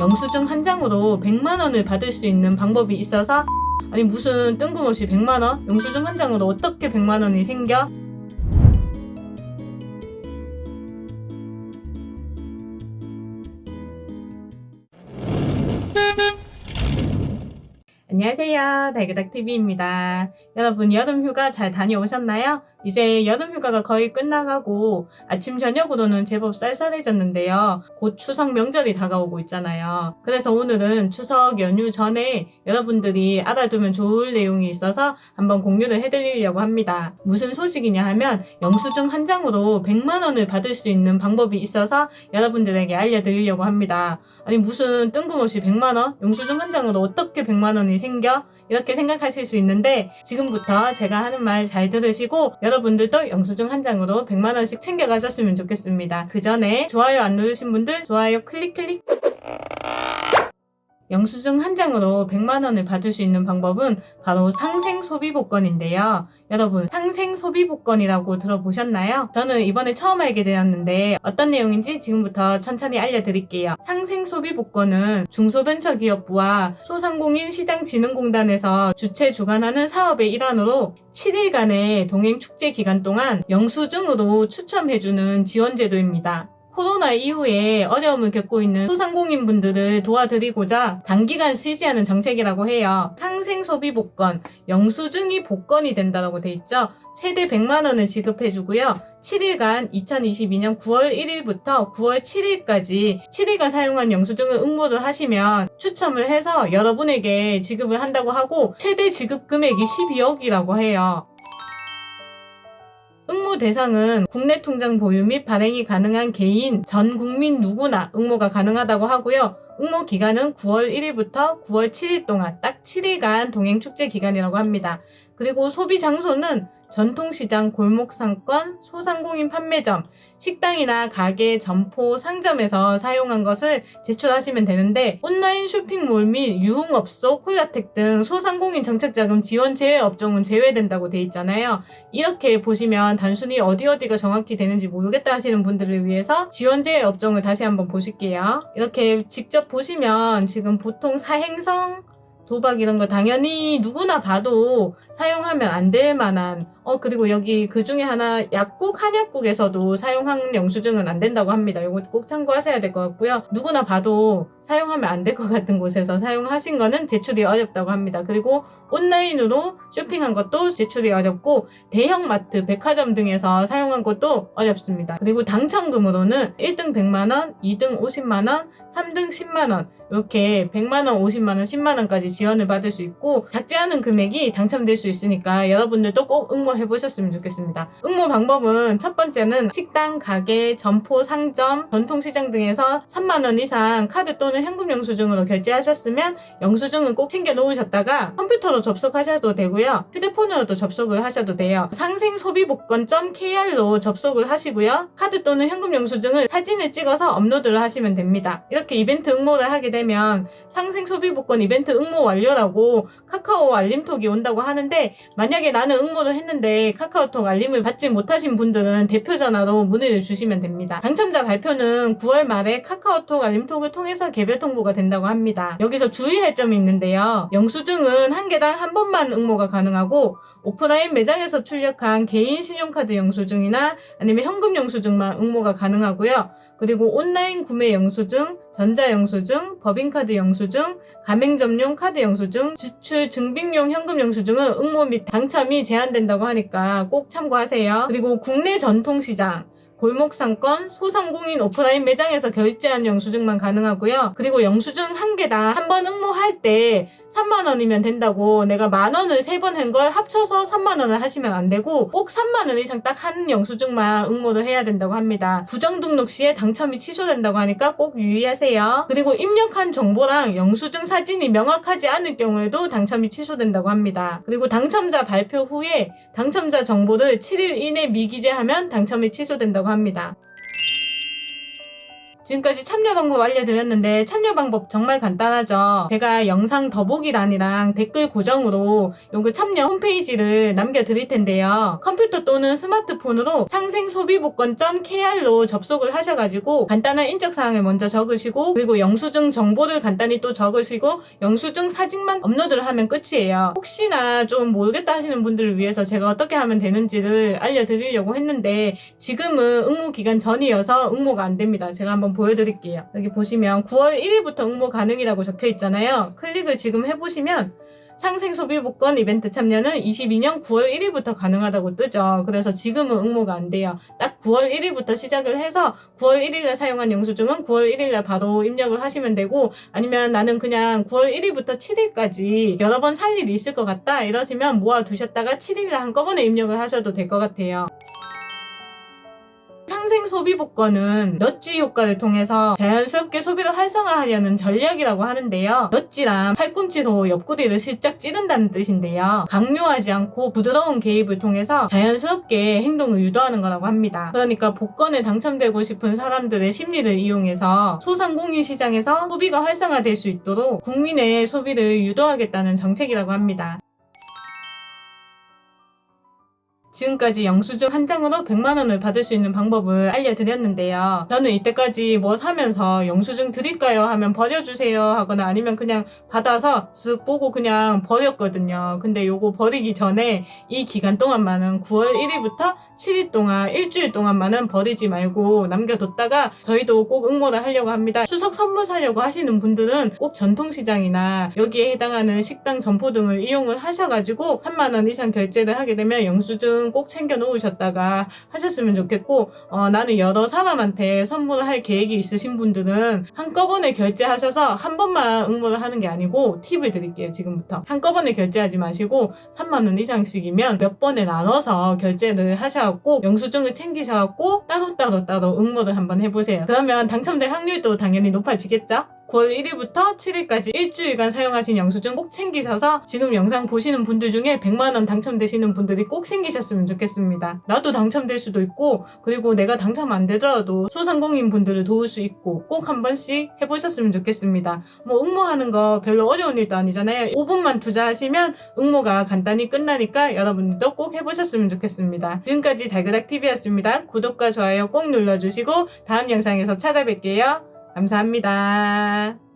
영수증 한 장으로 100만원을 받을 수 있는 방법이 있어서 아니 무슨 뜬금없이 100만원? 영수증 한 장으로 어떻게 100만원이 생겨? 안녕하세요. 달그닥TV입니다. 여러분 여름 휴가 잘 다녀오셨나요? 이제 여름 휴가가 거의 끝나가고 아침 저녁으로는 제법 쌀쌀해졌는데요. 곧 추석 명절이 다가오고 있잖아요. 그래서 오늘은 추석 연휴 전에 여러분들이 알아두면 좋을 내용이 있어서 한번 공유를 해드리려고 합니다. 무슨 소식이냐 하면 영수증 한 장으로 100만원을 받을 수 있는 방법이 있어서 여러분들에게 알려드리려고 합니다. 아니 무슨 뜬금없이 100만원? 영수증 한 장으로 어떻게 100만원이 생 겨? 이렇게 생각하실 수 있는데 지금부터 제가 하는 말 잘 들으시고 여러분들도 영수증 한 장으로 100만원씩 챙겨가셨으면 좋겠습니다. 그 전에 좋아요 안 누르신 분들 좋아요 클릭 클릭 영수증 한 장으로 100만 원을 받을 수 있는 방법은 바로 상생 소비 복권인데요. 여러분 상생 소비 복권이라고 들어보셨나요? 저는 이번에 처음 알게 되었는데 어떤 내용인지 지금부터 천천히 알려드릴게요. 상생 소비 복권은 중소벤처기업부와 소상공인 시장진흥공단에서 주최 주관하는 사업의 일환으로 7일간의 동행 축제 기간 동안 영수증으로 추첨해주는 지원 제도입니다. 코로나 이후에 어려움을 겪고 있는 소상공인 분들을 도와드리고자 단기간 실시하는 정책이라고 해요. 상생 소비 복권, 영수증이 복권이 된다고 돼 있죠. 최대 100만 원을 지급해 주고요. 7일간 2022년 9월 1일부터 9월 7일까지 7일간 사용한 영수증을 응모를 하시면 추첨을 해서 여러분에게 지급을 한다고 하고 최대 지급 금액이 12억이라고 해요. 응모 대상은 국내 통장 보유 및 발행이 가능한 개인, 전 국민 누구나 응모가 가능하다고 하고요. 응모 기간은 9월 1일부터 9월 7일 동안 딱 7일간 동행축제 기간이라고 합니다. 그리고 소비 장소는 전통시장, 골목상권, 소상공인 판매점, 식당이나 가게, 점포, 상점에서 사용한 것을 제출하시면 되는데 온라인 쇼핑몰 및 유흥업소, 콜라텍 등 소상공인 정책자금 지원 제외 업종은 제외된다고 돼 있잖아요. 이렇게 보시면 단순히 어디 어디가 정확히 되는지 모르겠다 하시는 분들을 위해서 지원 제외 업종을 다시 한번 보실게요. 이렇게 직접 보시면 지금 보통 사행성, 도박 이런 거 당연히 누구나 봐도 사용하면 안 될 만한 어 그리고 여기 그 중에 하나 약국 한약국에서도 사용한 영수증은 안 된다고 합니다. 이거 꼭 참고하셔야 될 것 같고요. 누구나 봐도 사용하면 안 될 것 같은 곳에서 사용하신 거는 제출이 어렵다고 합니다. 그리고 온라인으로 쇼핑한 것도 제출이 어렵고 대형마트, 백화점 등에서 사용한 것도 어렵습니다. 그리고 당첨금으로는 1등 100만원, 2등 50만원, 3등 10만원 이렇게 100만원, 50만원, 10만원까지 지원을 받을 수 있고 작지 않은 금액이 당첨될 수 있으니까 여러분들도 꼭 응모해 보셨으면 좋겠습니다. 응모 방법은 첫 번째는 식당, 가게, 점포, 상점, 전통시장 등에서 3만원 이상 카드 또는 현금 영수증으로 결제하셨으면 영수증은 꼭 챙겨 놓으셨다가 컴퓨터로 접속하셔도 되고요. 휴대폰으로도 접속을 하셔도 돼요. 상생소비복권.kr로 접속을 하시고요. 카드 또는 현금 영수증을 사진을 찍어서 업로드를 하시면 됩니다. 이렇게 이벤트 응모를 하게 되면 상생 소비복권 이벤트 응모 완료라고 카카오 알림톡이 온다고 하는데 만약에 나는 응모를 했는데 카카오톡 알림을 받지 못하신 분들은 대표 전화로 문의를 주시면 됩니다. 당첨자 발표는 9월 말에 카카오톡 알림톡을 통해서 개별 통보가 된다고 합니다. 여기서 주의할 점이 있는데요. 영수증은 한 개당 한 번만 응모가 가능하고 오프라인 매장에서 출력한 개인 신용카드 영수증이나 아니면 현금 영수증만 응모가 가능하고요. 그리고 온라인 구매 영수증, 전자영수증, 법인카드 영수증, 가맹점용 카드 영수증, 지출 증빙용 현금 영수증은 응모 및 당첨이 제한된다고 하니까 꼭 참고하세요. 그리고 국내 전통시장, 골목상권, 소상공인 오프라인 매장에서 결제한 영수증만 가능하고요. 그리고 영수증 한 개당 한 번 응모할 때 3만원이면 된다고 내가 만원을 세 번 한 걸 합쳐서 3만원을 하시면 안 되고 꼭 3만원 이상 딱 한 영수증만 응모를 해야 된다고 합니다. 부정등록 시에 당첨이 취소된다고 하니까 꼭 유의하세요. 그리고 입력한 정보랑 영수증 사진이 명확하지 않을 경우에도 당첨이 취소된다고 합니다. 그리고 당첨자 발표 후에 당첨자 정보를 7일 이내 미기재하면 당첨이 취소된다고 합니다. 지금까지 참여 방법 알려드렸는데 참여 방법 정말 간단하죠. 제가 영상 더보기란이랑 댓글 고정으로 요거 참여 홈페이지를 남겨드릴 텐데요. 컴퓨터 또는 스마트폰으로 상생소비복권.kr로 접속을 하셔가지고 간단한 인적사항을 먼저 적으시고 그리고 영수증 정보를 간단히 또 적으시고 영수증 사진만 업로드를 하면 끝이에요. 혹시나 좀 모르겠다 하시는 분들을 위해서 제가 어떻게 하면 되는지를 알려드리려고 했는데 지금은 응모 기간 전이어서 응모가 안 됩니다. 제가 한번 보여드릴게요. 여기 보시면 9월 1일부터 응모 가능이라고 적혀 있잖아요. 클릭을 지금 해보시면 상생 소비 복권 이벤트 참여는 22년 9월 1일부터 가능하다고 뜨죠. 그래서 지금은 응모가 안 돼요. 딱 9월 1일부터 시작을 해서 9월 1일날 사용한 영수증은 9월 1일날 바로 입력을 하시면 되고 아니면 나는 그냥 9월 1일부터 7일까지 여러 번 살 일이 있을 것 같다 이러시면 모아두셨다가 7일날 한꺼번에 입력을 하셔도 될 것 같아요. 상생 소비 복권은 넛지 효과를 통해서 자연스럽게 소비를 활성화하려는 전략이라고 하는데요. 넛지란 팔꿈치로 옆구리를 슬쩍 찌른다는 뜻인데요. 강요하지 않고 부드러운 개입을 통해서 자연스럽게 행동을 유도하는 거라고 합니다. 그러니까 복권에 당첨되고 싶은 사람들의 심리를 이용해서 소상공인 시장에서 소비가 활성화될 수 있도록 국민의 소비를 유도하겠다는 정책이라고 합니다. 지금까지 영수증 한 장으로 100만원을 받을 수 있는 방법을 알려드렸는데요. 저는 이때까지 뭐 사면서 영수증 드릴까요? 하면 버려주세요 하거나 아니면 그냥 받아서 쓱 보고 그냥 버렸거든요. 근데 요거 버리기 전에 이 기간 동안만은 9월 1일부터 7일 동안 일주일 동안만은 버리지 말고 남겨뒀다가 저희도 꼭 응모를 하려고 합니다. 추석 선물 사려고 하시는 분들은 꼭 전통시장이나 여기에 해당하는 식당 점포 등을 이용을 하셔가지고 3만원 이상 결제를 하게 되면 영수증 꼭 챙겨 놓으셨다가 하셨으면 좋겠고 어, 나는 여러 사람한테 선물을 할 계획이 있으신 분들은 한꺼번에 결제하셔서 한 번만 응모를 하는 게 아니고 팁을 드릴게요 지금부터 한꺼번에 결제하지 마시고 3만원 이상씩이면 몇 번에 나눠서 결제를 하셔갖고 영수증을 챙기셔갖고 따로따로 따로 응모를 한번 해보세요 그러면 당첨될 확률도 당연히 높아지겠죠? 9월 1일부터 7일까지 일주일간 사용하신 영수증 꼭 챙기셔서 지금 영상 보시는 분들 중에 100만원 당첨되시는 분들이 꼭 챙기셨으면 좋겠습니다. 나도 당첨될 수도 있고 그리고 내가 당첨 안 되더라도 소상공인 분들을 도울 수 있고 꼭 한 번씩 해보셨으면 좋겠습니다. 뭐 응모하는 거 별로 어려운 일도 아니잖아요. 5분만 투자하시면 응모가 간단히 끝나니까 여러분들도 꼭 해보셨으면 좋겠습니다. 지금까지 달그락TV였습니다. 구독과 좋아요 꼭 눌러주시고 다음 영상에서 찾아뵐게요. 감사합니다.